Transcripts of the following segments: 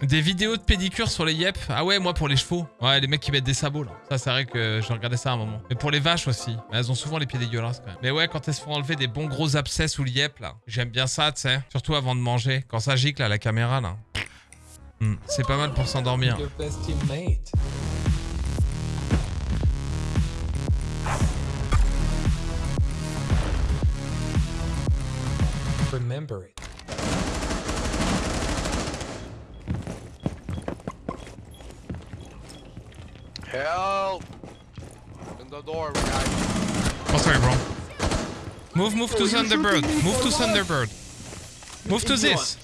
Des vidéos de pédicure sur les yep. Ah ouais, moi pour les chevaux. Ouais, les mecs qui mettent des sabots là. Ça, c'est vrai que je regardais ça à un moment. Mais pour les vaches aussi. Elles ont souvent les pieds dégueulasses quand même. Mais ouais, quand elles se font enlever des bons gros abcès sous le yep là. J'aime bien ça, tu sais. Surtout avant de manger. Quand ça gicle à la caméra là. Hmm, C'est pas mal pour s'endormir. Remember it. Help! In the door, guys. Oh, sorry, bro. Move, move to Thunderbird. Move to Thunderbird. Move to this.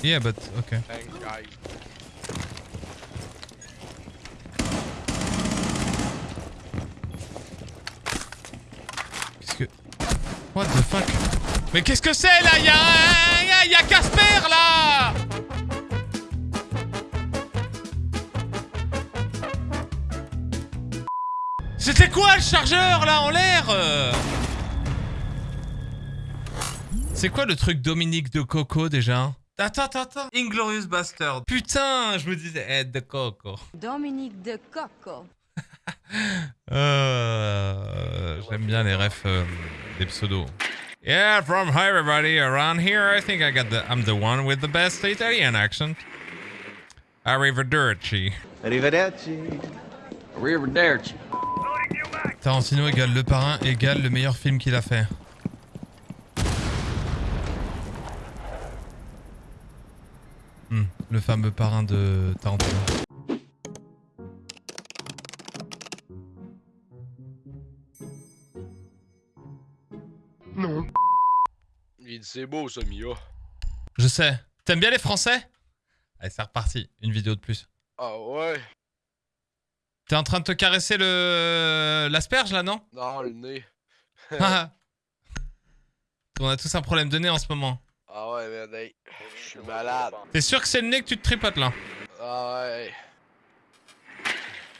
Yeah, but okay. Thanks, guys. Qu'est-ce que... What the fuck Mais qu'est-ce que c'est là Y'a Y'a, y'a Casper là C'était quoi le chargeur là en l'air euh C'est quoi le truc Dominique de Coco déjà Attends, attends, attends. Inglorious Bastard. Putain, je me disais, eh, de Coco. Dominique de Coco. Euh, J'aime bien les refs euh, des pseudos. Yeah, from hi everybody around here. I think I got the I'm the one with the best Italian accent. Arrivederci. Arrivederci. Arrivederci. Tarantino égale Le Parrain égale le meilleur film qu'il a fait. Hmm, le fameux parrain de Tarantino. C'est beau, ça, Mia. Je sais. T'aimes bien les Français? Allez, c'est reparti. Une vidéo de plus. Ah ouais? T'es en train de te caresser le l'asperge là, non? Non, le nez. On a tous un problème de nez en ce moment. Ah ouais, hey. Je suis malade. T'es sûr que c'est le nez que tu te tripotes là? Ah ouais.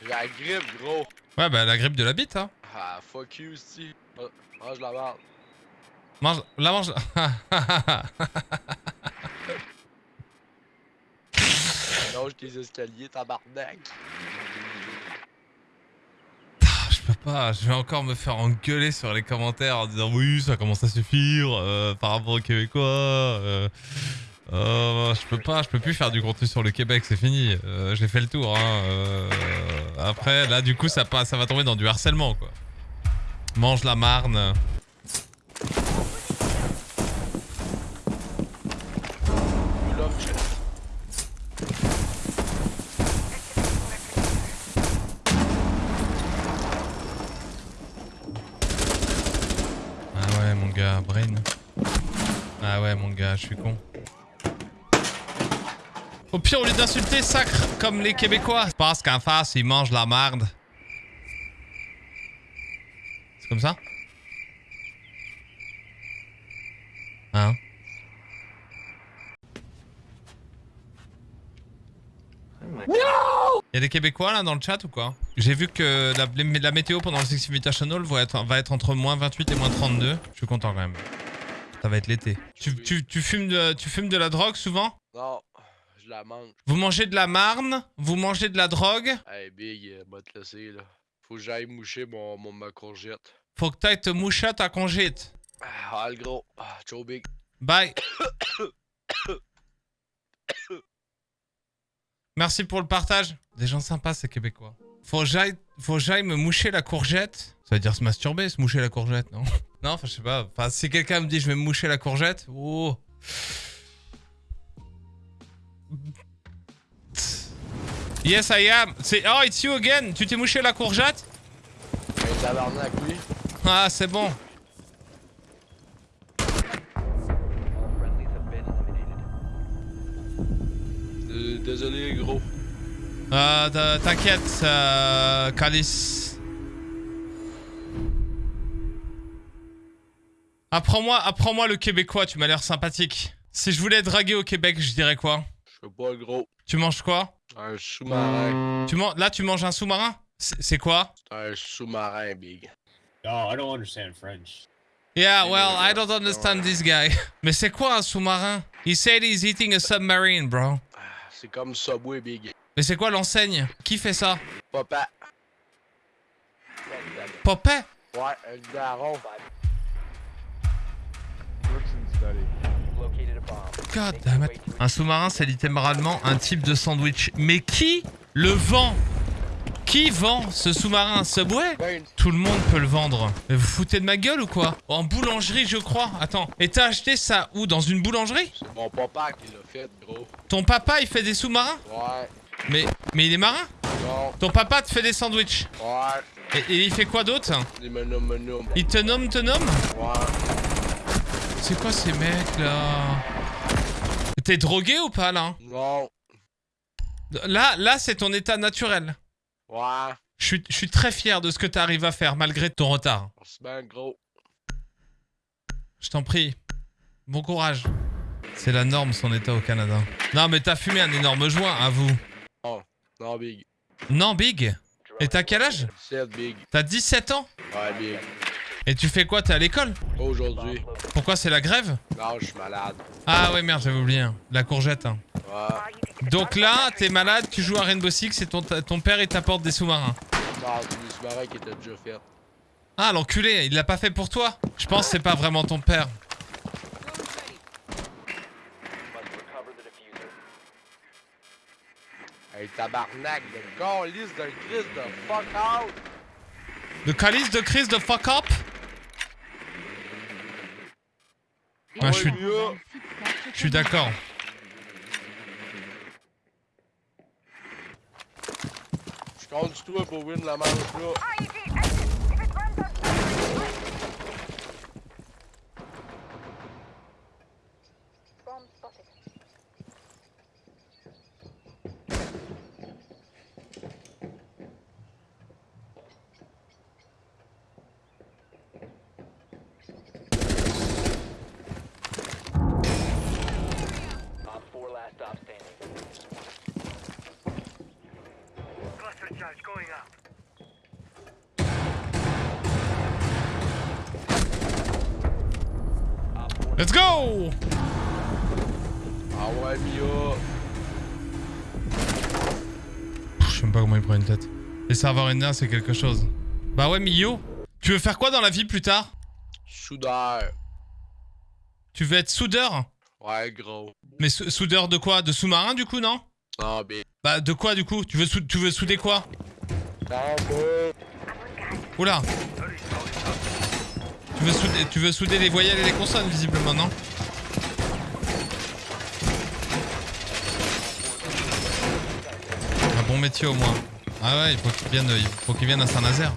La grippe, gros. Ouais, bah la grippe de la bite, hein. Ah, fuck you, si. Ah, Mange la merde. Mange, la mange. Longe tes escaliers, tabarnak. je peux pas, je vais encore me faire engueuler sur les commentaires en disant oui, ça commence à suffire euh, par rapport aux Québécois. Euh, euh, je peux pas, je peux plus faire du contenu sur le Québec, c'est fini. J'ai fait le tour. Hein. Après, là, du coup, ça, passe, ça va tomber dans du harcèlement, quoi. Mange la marne. L'homme, Ah ouais, mon Ah ouais, mon gars, je suis con. Au pire, au lieu d'insulter, sacre comme les Québécois. Parce qu'en face, ils mangent la marde. C'est comme ça? Hein? Il y a des Québécois là dans le chat ou quoi? J'ai vu que la, la météo pendant le Six Invitational va être, va être entre moins 28 et moins 32. Je suis content quand même. Ça va être l'été. Tu, tu, tu, fumes de, tu fumes de la drogue souvent? Non, je la mange. Vous mangez de la marne? Vous mangez de la drogue? Hey, Big, euh, va te laisser, là. Faut que j'aille moucher mon, mon, ma courgette. Faut que t'ailles te moucher à ta congite. Ah, le gros. Ah, ciao, Big. Bye. Merci pour le partage. Des gens sympas, ces Québécois. Faut que j'aille, faut que j'aille me moucher la courgette. Ça veut dire se masturber, se moucher la courgette, non? Non, enfin, je sais pas. Enfin, si quelqu'un me dit je vais me moucher la courgette, oh. Yes, I am. C'est oh, it's you again. Tu t'es mouché la courgette? Hey, tabarnak, oui. Ah, c'est bon. Euh, désolé, gros. Euh, t'inquiète, euh, Calice. Apprends-moi, apprends-moi le québécois, tu m'as l'air sympathique. Si je voulais draguer au Québec, je dirais quoi? Je sais pas, gros. Tu manges quoi? Un sous-marin. tu man- Là, tu manges un sous-marin? C'est quoi? Un sous-marin, Big. Oh, I don't understand French. Yeah, well, I don't understand this guy. Mais c'est quoi un sous-marin? He said he's eating a submarine, bro. Ah, C'est comme Subway Big. Mais c'est quoi l'enseigne? Qui fait ça? Papa. Popet? Ouais, un daron. God damn it. Un sous-marin, c'est littéralement un type de sandwich. Mais qui le vend? Qui vend ce sous-marin? Subway? Tout le monde peut le vendre. Mais vous foutez de ma gueule ou quoi? En boulangerie, je crois. Attends. Et t'as acheté ça où? Dans une boulangerie? C'est mon papa qui l'a fait, gros. Ton papa, il fait des sous-marins? Ouais. Mais, mais il est marin? Non. Ton papa te fait des sandwichs? Ouais. Et, et il fait quoi d'autre? Des menus, menus. Il te nomme, te nomme? Ouais. C'est quoi ces mecs là T'es drogué ou pas là Non. Là, là c'est ton état naturel. Ouais. Je suis, très fier de ce que tu arrives à faire malgré ton retard. Gros. Je t'en prie. Bon courage. C'est la norme son état au Canada. Non mais t'as fumé un énorme joint, à vous. Non, Big. Non Big Et t'as quel âge 7 Big. T'as 17 ans Ouais, Big. Et tu fais quoi? T'es à l'école? Aujourd'hui. Pourquoi c'est la grève? Non, je suis malade. Ah ouais merde j'avais oublié. hein. La courgette. hein. Ouais. Donc là, t'es malade, tu joues à Rainbow Six et ton, ton père il t'apporte des sous-marins. Non, des sous-marins qui étaient déjà faits. Ah l'enculé, il l'a pas fait pour toi? Je pense que c'est pas vraiment ton père. Hey, tabarnak, de calice d'un Christ de fuck out! Le calice de crise de fuck up? Ah, je suis-. Je suis d'accord. Je compte sur toi pour win la manche là. Let's go Ah ouais. Pff, Je sais même pas comment il prend une tête. Les serveurs indiens, c'est quelque chose. Bah ouais, Mio. Tu veux faire quoi dans la vie plus tard? Soudeur. Tu veux être soudeur? Ouais, gros. Mais sou- soudeur de quoi? De sous-marin du coup, non? Non, Big. Bah de quoi du coup? Tu veux, tu veux souder quoi? Non. Oula tu veux, souder, tu veux souder les voyelles et les consonnes visiblement, non? Un bon métier au moins. Ah ouais, il faut qu'il vienne, il faut qu'il vienne à Saint-Nazaire.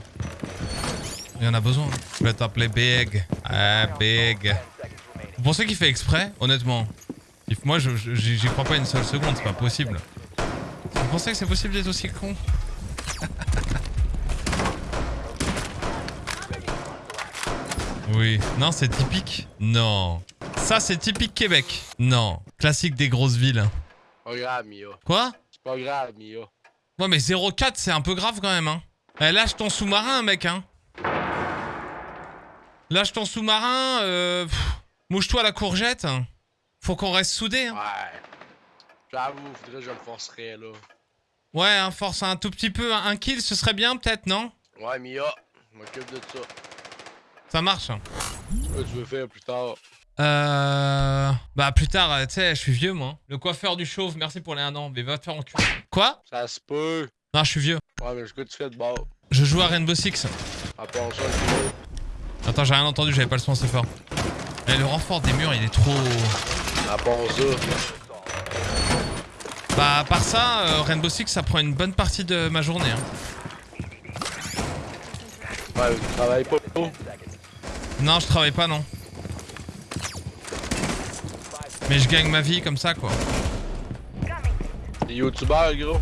Il en a besoin. Je vais t'appeler Big. Ah, Big. Vous pensez qu'il fait exprès Honnêtement. Moi, je- je- j'y crois pas une seule seconde, c'est pas possible. Vous pensez que c'est possible d'être aussi con? Oui. Non, c'est typique? Non. Ça, c'est typique Québec? Non. Classique des grosses villes. Pas grave, Mia. Quoi? C'est pas grave, Mia. Ouais, mais 0,4, c'est un peu grave quand même, hein. Eh, lâche ton sous-marin, mec, hein. Lâche ton sous-marin, euh... pff, Mouche-toi la courgette. Faut qu'on reste soudés, hein. Ouais. J'avoue, faudrait que je le forcerais là. Ouais, hein, force un tout petit peu. Un kill, ce serait bien, peut-être, non? Ouais, Mia. Je m'occupe de ça. Ça marche. hein. Qu'est-ce que tu veux faire plus tard? Euh... Bah, plus tard, euh, tu sais, je suis vieux, moi. Le coiffeur du chauve, merci pour les 1 an. Mais va te faire enculer. Quoi? Ça se peut. Non, je suis vieux. Ouais, mais ce que tu fais de bord. Je joue à Rainbow Six. Attends, j'ai rien entendu, j'avais pas le son assez fort. Eh, le renfort des murs, il est trop... À part ça. Bah, à part ça, euh, Rainbow Six, ça prend une bonne partie de ma journée. Hein. Ouais, tu travailles pas. Non, je travaille pas, non. Mais je gagne ma vie comme ça, quoi. T'es youtubeur, gros.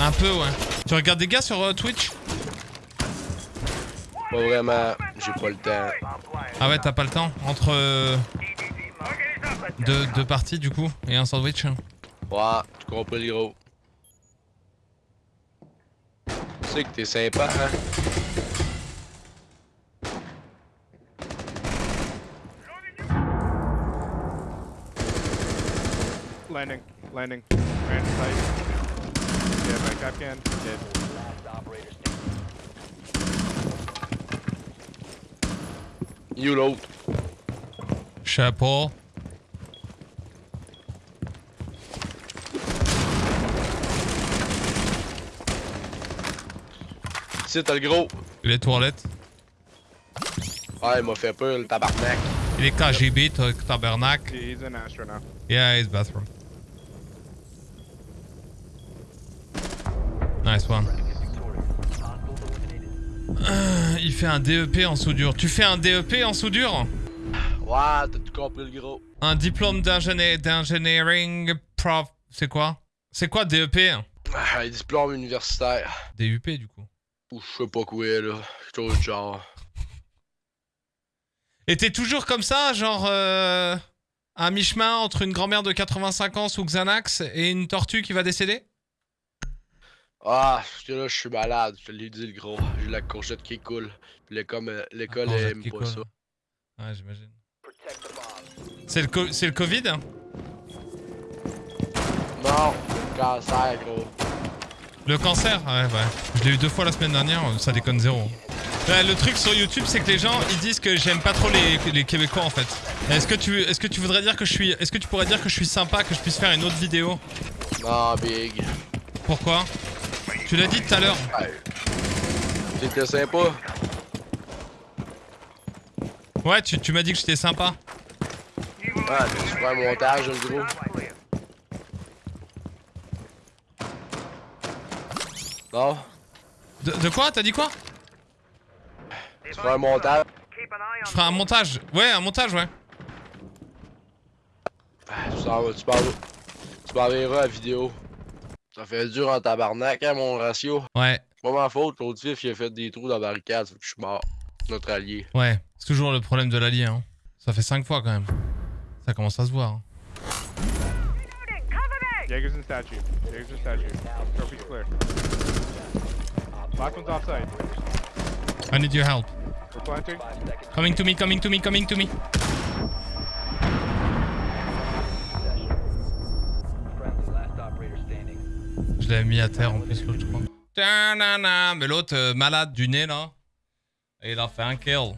Un peu, ouais. Tu regardes des gars sur euh, Twitch? Pas vraiment. J'ai pas le temps. Ah ouais, t'as pas le temps entre euh, deux, deux, parties du coup et un sandwich Ouais, tu comprends l'héros. Tu sais que t'es sympa, hein? Landing, landing, grand back up again, dead. You l'autre. Chapeau. Ici, t'as le gros. Les toilettes. Ouais, il m'a fait peur, le tabarnak. Il est KGB, ta- tabernacle. He- He's in Astro now. Yeah, it's bathroom. Nice one. Il fait un DEP en soudure. Tu fais un DEP en soudure Ouais, t'as tout compris, le gros. Un diplôme d'engineering prof... C'est quoi? C'est quoi DEP Ah, Un diplôme universitaire. DUP du coup. Ou je sais pas quoi, là. Chose genre. Et t'es toujours comme ça, genre... Euh, à mi-chemin entre une grand-mère de 85 ans sous Xanax et une tortue qui va décéder? Ah, parce que là, je suis malade. Je te l'ai dit, le gros. J'ai la courgette qui coule. Puis l'école, euh, l'école Ah, aime pas ça. Ouais, j'imagine. C'est le, co- c'est le Covid Non, cancer, gros. Le cancer? Ouais, ouais. Je l'ai eu deux fois la semaine dernière, ça déconne zéro. Ouais, le truc sur YouTube, c'est que les gens, ils disent que j'aime pas trop les, les Québécois en fait. Est-ce que tu, est-ce que tu voudrais dire que je suis, est-ce que tu pourrais dire que je suis sympa, que je puisse faire une autre vidéo? Non, big. Pourquoi? Tu l'as dit tout à l'heure. T'étais sympa. Ouais, tu, tu m'as dit que j'étais sympa. Ouais, tu un montage, le gros. Non, De, de quoi? T'as dit quoi? Tu prends un montage. Je ferai un montage. Ouais, un montage, ouais. Ah, Tu vas- tu m'en- tu m'enverras la vidéo. Ça fait dur en tabarnak, hein, mon ratio. Ouais, C'est pas ma faute, l'autre fif, il a fait des trous dans la barricade, je suis mort. Notre allié. ouais. C'est toujours le problème de l'allié, hein. Ça fait cinq fois quand même. Ça commence à se voir. hein. Jaeger's in statue. Jaeger's in statue. Trophy's clear. Last one's offside. I need your help. We're planting. Coming to me, coming to me, coming to me. Je l'avais mis à terre en plus l'autre, je crois. Mais l'autre, euh, malade du nez, là. Et il a fait un kill.